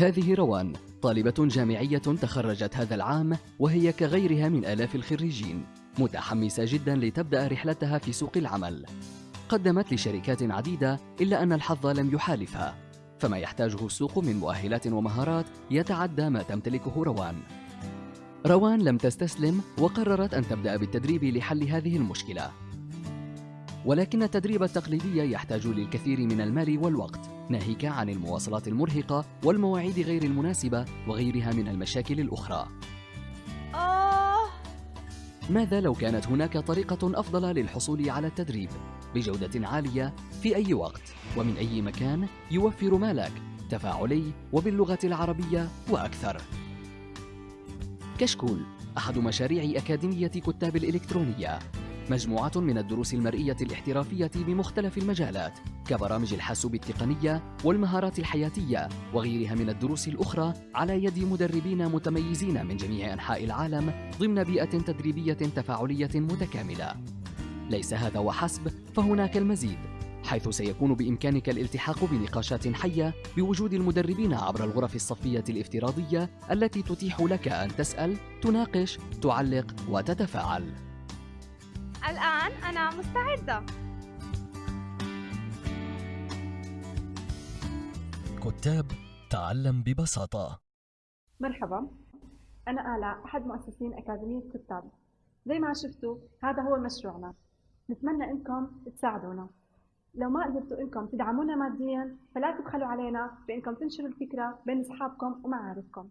هذه روان طالبة جامعية تخرجت هذا العام وهي كغيرها من آلاف الخريجين متحمسة جدا لتبدأ رحلتها في سوق العمل. قدمت لشركات عديدة إلا أن الحظ لم يحالفها. فما يحتاجه السوق من مؤهلات ومهارات يتعدى ما تمتلكه روان. روان لم تستسلم وقررت أن تبدأ بالتدريب لحل هذه المشكلة. ولكن التدريب التقليدي يحتاج للكثير من المال والوقت ناهيك عن المواصلات المرهقة والمواعيد غير المناسبة وغيرها من المشاكل الأخرى. آه. ماذا لو كانت هناك طريقة أفضل للحصول على التدريب؟ بجودة عالية في أي وقت ومن أي مكان يوفر مالك تفاعلي وباللغة العربية وأكثر. كشكول أحد مشاريع أكاديمية كتاب الإلكترونية. مجموعة من الدروس المرئية الاحترافية بمختلف المجالات كبرامج الحاسوب التقنية والمهارات الحياتية وغيرها من الدروس الأخرى على يد مدربين متميزين من جميع أنحاء العالم ضمن بيئة تدريبية تفاعلية متكاملة ليس هذا وحسب فهناك المزيد حيث سيكون بإمكانك الالتحاق بنقاشات حية بوجود المدربين عبر الغرف الصفية الافتراضية التي تتيح لك أن تسأل، تناقش، تعلق وتتفاعل. الآن أنا مستعدة. كتاب تعلم ببساطة. مرحبا. أنا آلاء أحد مؤسسين أكاديمية كتاب زي ما شفتوا هذا هو مشروعنا. نتمنى إنكم تساعدونا. لو ما قدرتوا إنكم تدعمونا ماديا فلا تبخلوا علينا بإنكم تنشروا الفكرة بين أصحابكم ومعارفكم.